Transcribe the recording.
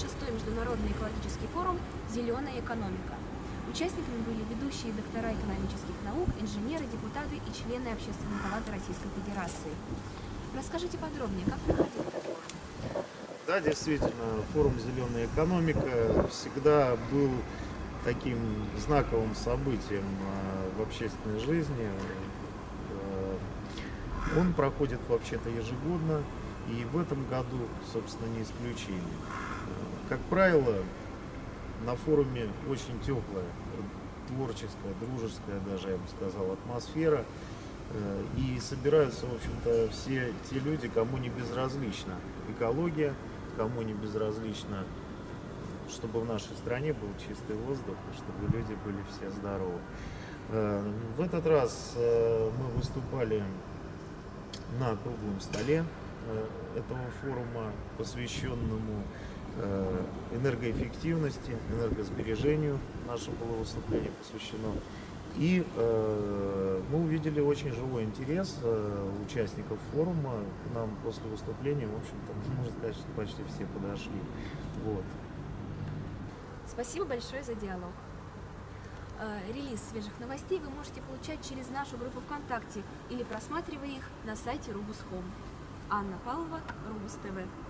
шестой международный экологический форум «Зеленая экономика». Участниками были ведущие доктора экономических наук, инженеры, депутаты и члены Общественной палаты Российской Федерации. Расскажите подробнее, как проходил этот форум? Да, действительно, форум «Зеленая экономика» всегда был таким знаковым событием а, в общественной жизни. Э, он проходит вообще-то ежегодно, и в этом году, собственно, не исключение. Как правило, на форуме очень теплая, творческая, дружеская даже, я бы сказал, атмосфера. Э, И собираются, в общем-то, все те люди, кому не безразлична экология, кому не безразлично, чтобы в нашей стране был чистый воздух, и чтобы люди были все здоровы. Э, В этот раз э, мы выступали на круглом столе этого форума, посвященному энергоэффективности, энергосбережению. Наше было выступление посвящено. И э, мы увидели очень живой интерес э, участников форума. К нам после выступления, в общем-то, можно сказать, что почти все подошли. Вот. Спасибо большое за диалог. Э, Релиз свежих новостей вы можете получать через нашу группу ВКонтакте или просматривая их на сайте Рубус.Хом. Анна Павлова, Рубус ТВ.